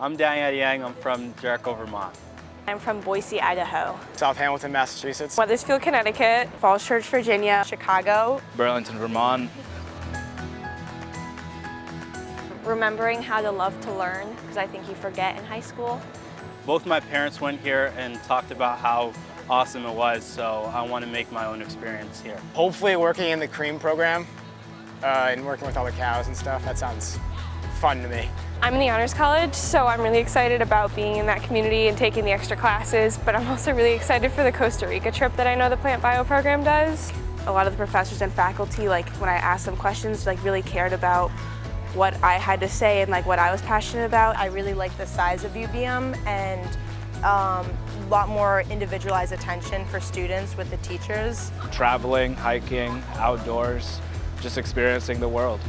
I'm Daniel Yang. I'm from Jericho, Vermont. I'm from Boise, Idaho. South Hamilton, Massachusetts. Wethersfield, Connecticut. Falls Church, Virginia. Chicago. Burlington, Vermont. Remembering how to love to learn, because I think you forget in high school. Both my parents went here and talked about how awesome it was, so I want to make my own experience here. Hopefully working in the CREAM program uh, and working with all the cows and stuff. That sounds fun to me. I'm in the Honors College, so I'm really excited about being in that community and taking the extra classes, but I'm also really excited for the Costa Rica trip that I know the Plant Bio program does. A lot of the professors and faculty, like when I asked them questions, like really cared about what I had to say and like what I was passionate about. I really like the size of UVM and um, a lot more individualized attention for students with the teachers. Traveling, hiking, outdoors, just experiencing the world.